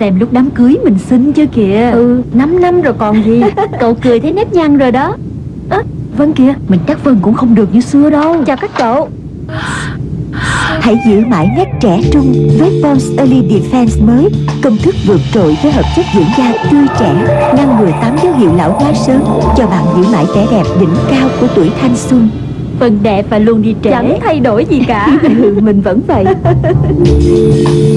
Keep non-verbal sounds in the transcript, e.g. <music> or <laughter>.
Xem lúc đám cưới mình xinh chưa kìa. Ừ 5 năm rồi còn gì. <laughs> Cậu cười thấy nếp nhăn rồi đó. À, Vân kìa Mình chắc Vân cũng không được như xưa đâu. Chào các cậu. Hãy giữ mãi nét trẻ trung với Pond's Early Defense mới. Công thức vượt trội với hợp chất dưỡng da tươi trẻ Ngăn ngừa 8 dấu hiệu lão hóa sớm Cho bạn giữ mãi vẻ đẹp đỉnh cao của tuổi thanh xuân. Phần đẹp và luôn đi trẻ Chẳng thay đổi gì cả. <laughs> Ừ, mình vẫn vậy. <laughs>